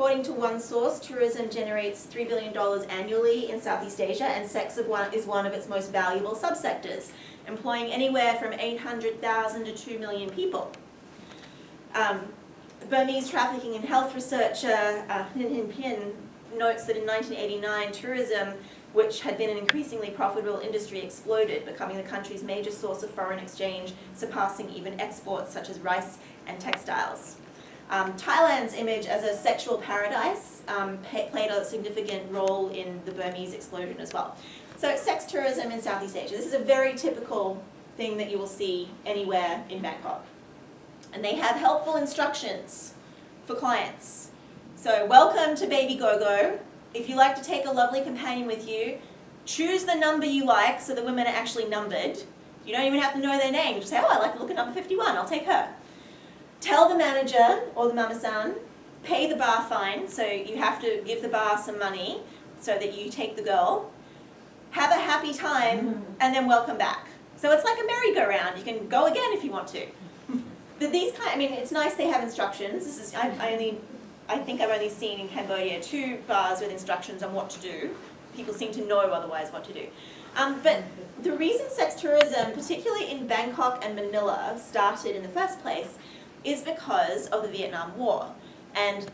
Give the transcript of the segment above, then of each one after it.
According to one source, tourism generates $3 billion annually in Southeast Asia and sex is one of its most valuable subsectors, employing anywhere from 800,000 to 2 million people. Um, Burmese trafficking and health researcher uh, Ninh Pin notes that in 1989, tourism, which had been an increasingly profitable industry, exploded, becoming the country's major source of foreign exchange, surpassing even exports such as rice and textiles. Um, Thailand's image as a sexual paradise um, played a significant role in the Burmese explosion as well. So sex tourism in Southeast Asia. This is a very typical thing that you will see anywhere in Bangkok. And they have helpful instructions for clients. So welcome to Baby Go-Go. If you like to take a lovely companion with you, choose the number you like so the women are actually numbered. You don't even have to know their name. Just say, oh, I like to look at number 51, I'll take her. Tell the manager or the mama-san, pay the bar fine, so you have to give the bar some money so that you take the girl. Have a happy time, mm-hmm. and then welcome back. So it's like a merry-go-round. You can go again if you want to. But these kind, I mean, it's nice they have instructions. This is, I, I only, I think I've only seen in Cambodia two bars with instructions on what to do. People seem to know otherwise what to do. Um, but the reason sex tourism, particularly in Bangkok and Manila, started in the first place is because of the Vietnam War. And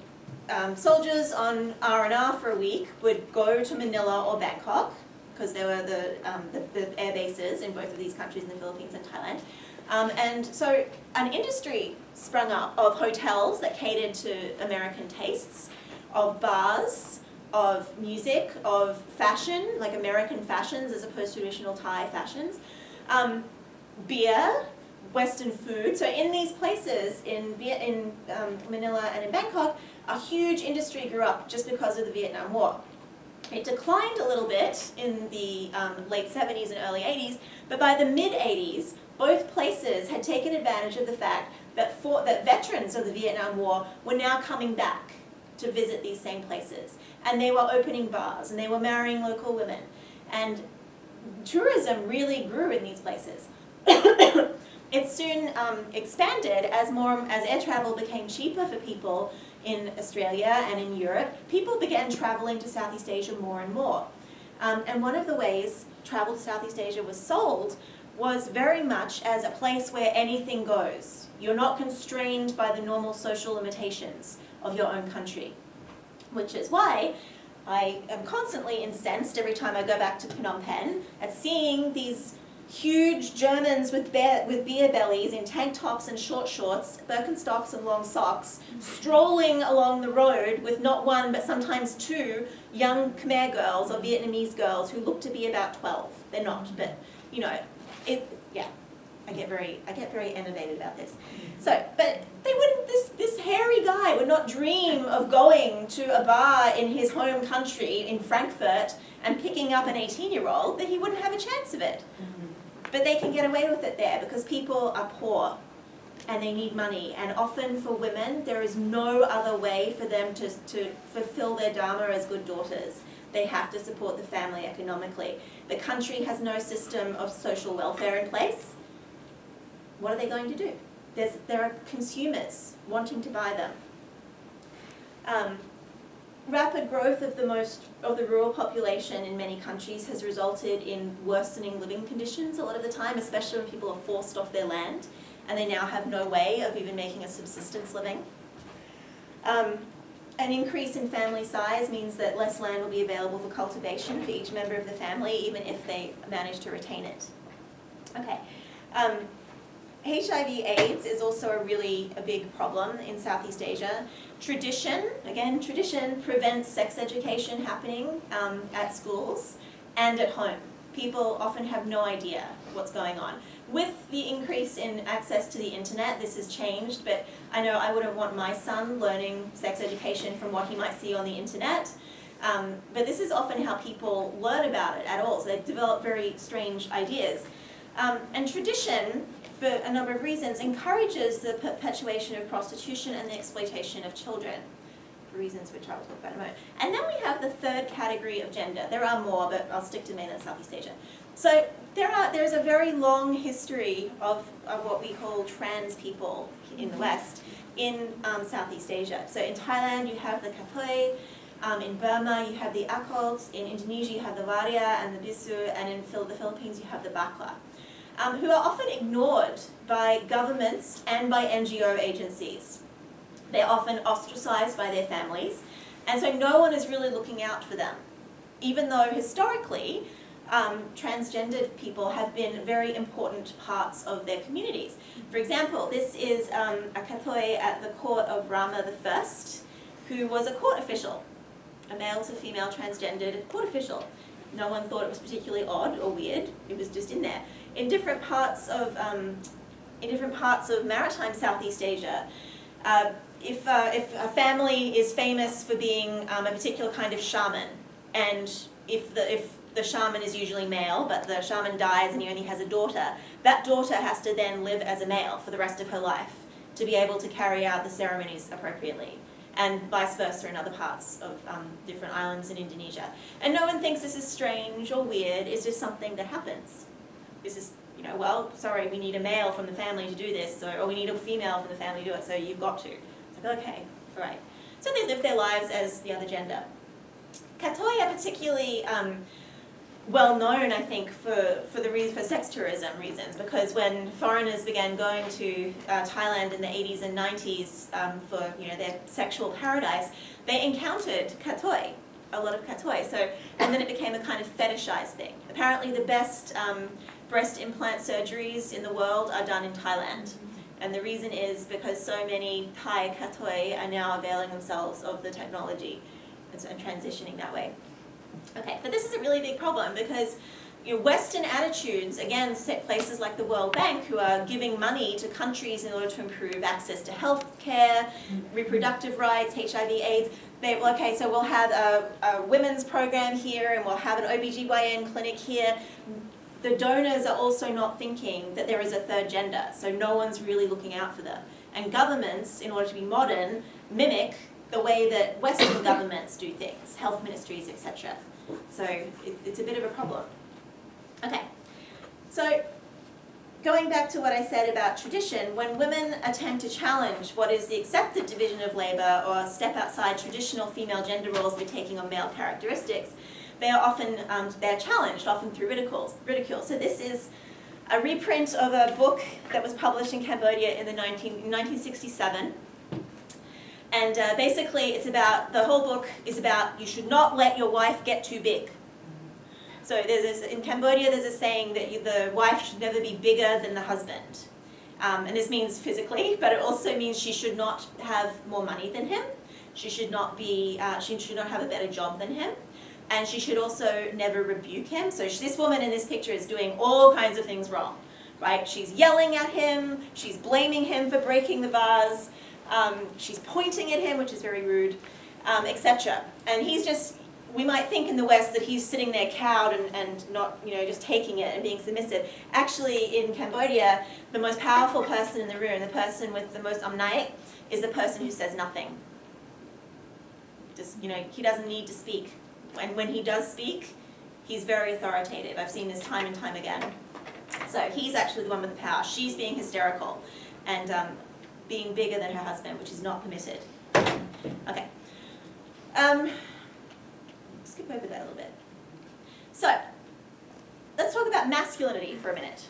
um, soldiers on R&R for a week would go to Manila or Bangkok, because there were the, um, the, the, air bases in both of these countries, in the Philippines and Thailand. Um, and so an industry sprung up of hotels that catered to American tastes, of bars, of music, of fashion, like American fashions as opposed to traditional Thai fashions, um, beer, Western food. So in these places, in, in um, Manila and in Bangkok, a huge industry grew up just because of the Vietnam War. It declined a little bit in the um, late 70s and early 80s, but by the mid 80s, both places had taken advantage of the fact that, for, that veterans of the Vietnam War were now coming back to visit these same places. And they were opening bars, and they were marrying local women. And tourism really grew in these places. it soon um, expanded as more as air travel became cheaper for people in Australia and in Europe. People began traveling to Southeast Asia more and more. Um, and one of the ways travel to Southeast Asia was sold was very much as a place where anything goes. You're not constrained by the normal social limitations of your own country. Which is why I am constantly incensed every time I go back to Phnom Penh at seeing these huge Germans with, bear, with beer bellies in tank tops and short shorts, Birkenstocks and long socks, strolling along the road with not one but sometimes two young Khmer girls or Vietnamese girls who look to be about 12. They're not, but you know, it, yeah. I get very, I get very enervated about this. So, but they wouldn't, this, this hairy guy would not dream of going to a bar in his home country in Frankfurt and picking up an 18 year old, that he wouldn't have a chance of it. But they can get away with it there because people are poor and they need money. And often for women, there is no other way for them to, to fulfill their dharma as good daughters. They have to support the family economically. The country has no system of social welfare in place. What are they going to do? There's, there are consumers wanting to buy them. Um, rapid growth of the most of the rural population in many countries has resulted in worsening living conditions a lot of the time, especially when people are forced off their land and they now have no way of even making a subsistence living. Um, an increase in family size means that less land will be available for cultivation for each member of the family, even if they manage to retain it. Okay. Um, HIV AIDS is also a really a big problem in Southeast Asia. Tradition, again, tradition prevents sex education happening um, at schools and at home. People often have no idea what's going on. With the increase in access to the internet, this has changed, but I know I wouldn't want my son learning sex education from what he might see on the internet. Um, but this is often how people learn about it at all, so they develop very strange ideas. Um, and tradition for a number of reasons, encourages the perpetuation of prostitution and the exploitation of children, for reasons which I will talk about in a moment. And then we have the third category of gender. There are more, but I'll stick to mainland Southeast Asia. So there are, there's a very long history of, of what we call trans people in the West. in um, Southeast Asia. So in Thailand, you have the kathoey, um, in Burma, you have the akot, in Indonesia, you have the waria and the bisu, and in Phil the Philippines, you have the bakla, um, who are often ignored by governments and by NGO agencies. They're often ostracized by their families, and so no one is really looking out for them, even though historically, um, transgendered people have been very important parts of their communities. For example, this is um, a kathoey at the court of Rama I, who was a court official, a male to female transgendered court official. No one thought it was particularly odd or weird, it was just in there. In different parts of, um, in different parts of maritime Southeast Asia, uh, if, uh, if a family is famous for being um, a particular kind of shaman, and if the, if the shaman is usually male, but the shaman dies and he only has a daughter, that daughter has to then live as a male for the rest of her life to be able to carry out the ceremonies appropriately and vice versa in other parts of um, different islands in Indonesia. And no one thinks this is strange or weird, it's just something that happens. This is, you know, well, sorry, we need a male from the family to do this, so, or we need a female from the family to do it, so you've got to. It's like, okay, all right. So they live their lives as the other gender. Kathoey particularly um, well known, I think, for, for the for sex tourism reasons, because when foreigners began going to uh, Thailand in the 80s and 90s um, for you know their sexual paradise, they encountered kathoey, a lot of kathoey. So, and then it became a kind of fetishized thing. Apparently, the best um, breast implant surgeries in the world are done in Thailand. And the reason is because so many Thai kathoey are now availing themselves of the technology and, and transitioning that way. Okay, but this is a really big problem because you know, Western attitudes, again, set places like the World Bank who are giving money to countries in order to improve access to health care, reproductive rights, HIV, AIDS, they, okay, so we'll have a, a women's program here and we'll have an OBGYN clinic here. The donors are also not thinking that there is a third gender, so no one's really looking out for them. And governments, in order to be modern, mimic the way that Western governments do things, health ministries, etc. So it, it's a bit of a problem. Okay, so going back to what I said about tradition, when women attempt to challenge what is the accepted division of labour or step outside traditional female gender roles by taking on male characteristics, they are often um, they're challenged, often through ridicule. ridicule. So this is a reprint of a book that was published in Cambodia in the 19, 1967 and uh, basically it's about, the whole book is about you should not let your wife get too big. So there's this, in Cambodia there's a saying that you, the wife should never be bigger than the husband. Um, and this means physically, but it also means she should not have more money than him. She should not be, uh, she should not have a better job than him. And she should also never rebuke him. So this woman in this picture is doing all kinds of things wrong, right? She's yelling at him, she's blaming him for breaking the vase, um, she's pointing at him, which is very rude, um, etc. And he's just, we might think in the West that he's sitting there cowed and, and not, you know, just taking it and being submissive. Actually, in Cambodia, the most powerful person in the room, the person with the most amnach, is the person who says nothing. Just, you know, he doesn't need to speak. And when he does speak, he's very authoritative. I've seen this time and time again. So he's actually the one with the power. She's being hysterical. And um, being bigger than her husband, which is not permitted. Okay. Um, skip over that a little bit. So, let's talk about masculinity for a minute.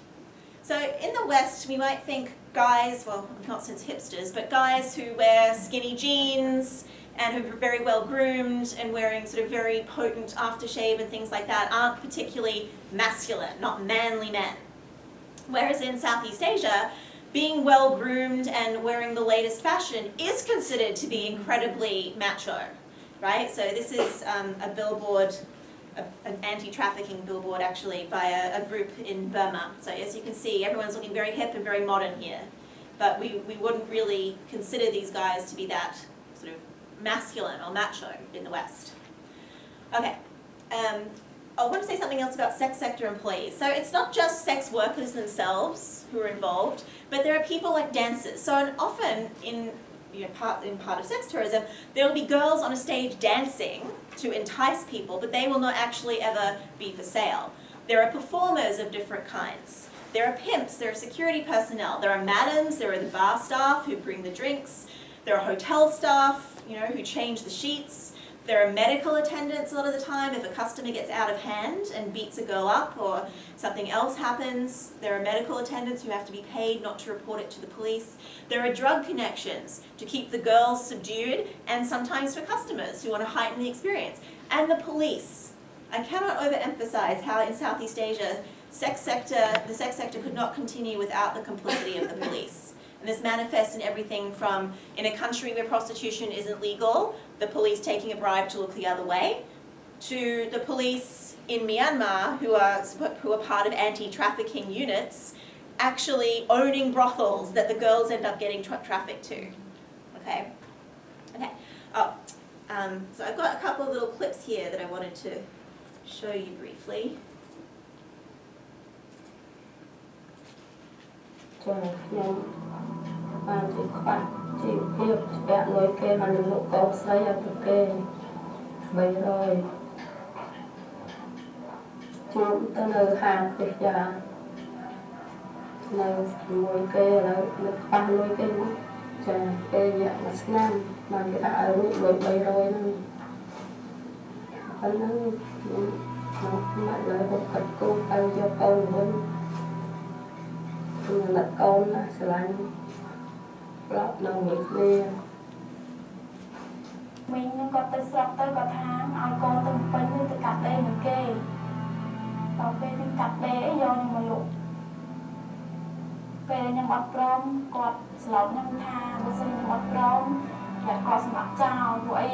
So in the West, we might think guys, well, not since hipsters, but guys who wear skinny jeans and who are very well groomed and wearing sort of very potent aftershave and things like that aren't particularly masculine, not manly men. Whereas in Southeast Asia, being well groomed and wearing the latest fashion is considered to be incredibly macho, right? So this is um, a billboard, a, an anti-trafficking billboard actually, by a, a, group in Burma. So as you can see, everyone's looking very hip and very modern here. But we, we wouldn't really consider these guys to be that sort of masculine or macho in the West. Okay, um, I want to say something else about sex sector employees. So it's not just sex workers themselves who are involved, but there are people like dancers. So often in you know, part, in part of sex tourism, there will be girls on a stage dancing to entice people, but they will not actually ever be for sale. There are performers of different kinds. There are pimps, there are security personnel, there are madams, there are the bar staff who bring the drinks, there are hotel staff, you know, who change the sheets. There are medical attendants a lot of the time if a customer gets out of hand and beats a girl up or something else happens. There are medical attendants who have to be paid not to report it to the police. There are drug connections to keep the girls subdued and sometimes for customers who want to heighten the experience. And the police. I cannot overemphasize how in Southeast Asia, sex sector, the sex sector could not continue without the complicity of the police this manifests in everything from in a country where prostitution isn't legal, the police taking a bribe to look the other way, to the police in Myanmar who are, who are part of anti-trafficking units actually owning brothels that the girls end up getting tra trafficked to. Okay? Okay. Oh, um, so I've got a couple of little clips here that I wanted to show you briefly. Sorry. បានជាខ្វះជីវភាពស្ពាក់លុយគេបានលក់កោបស្រីឲ្យពួកគេ300ខ្ញុំទៅនៅហាងផ្ទះយ៉ានៅជាមួយគេឥឡូវនៅខ្វះលុយគេមកចាគេរយៈមួយឆ្នាំបានគេដាក់ឲ្យរួចលុយ300ហ្នឹងប៉ុណ្ណឹងខ្ញុំខ្ញុំមកលើហូបកាត់គោទៅយកកូនវិញខ្ញុំនឹកកូនណាស្រឡាញ់ ប្រាប់នៅមួយគ្នាមីងហ្នឹងគាត់ទៅស្រុកទៅគាត់ថាឲ្យកូនទៅពេញទៅកាត់ដេរមួយគេដល់ពេលខ្ញុំកាត់ដេរអីយកខ្ញុំមកលក់ពេលខ្ញុំអត់ព្រមគាត់ស្លោកខ្ញុំថាបើសិនខ្ញុំអត់ព្រមតែគាត់សម្រាប់ចោលព្រោះអី